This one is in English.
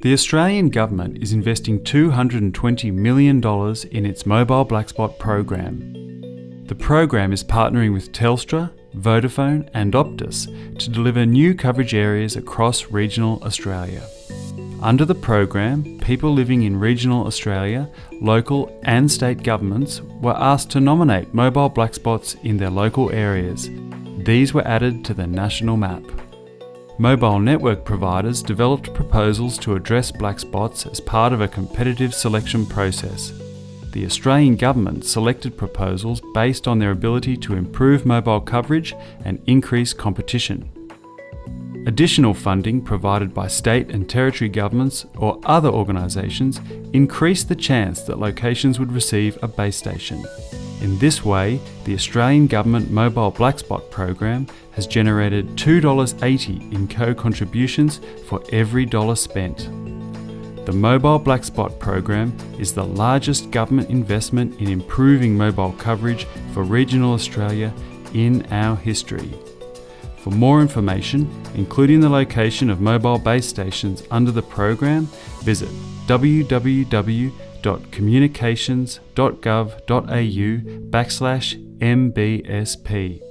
The Australian Government is investing $220 million in its Mobile Black Spot program. The program is partnering with Telstra, Vodafone and Optus to deliver new coverage areas across regional Australia. Under the program, people living in regional Australia, local and state governments were asked to nominate mobile black spots in their local areas. These were added to the national map. Mobile network providers developed proposals to address black spots as part of a competitive selection process. The Australian Government selected proposals based on their ability to improve mobile coverage and increase competition. Additional funding provided by state and territory governments or other organisations increased the chance that locations would receive a base station. In this way, the Australian Government Mobile Blackspot program has generated $2.80 in co-contributions for every dollar spent. The Mobile Blackspot program is the largest government investment in improving mobile coverage for regional Australia in our history. For more information, including the location of mobile base stations under the program, visit www.communications.gov.au backslash MBSP.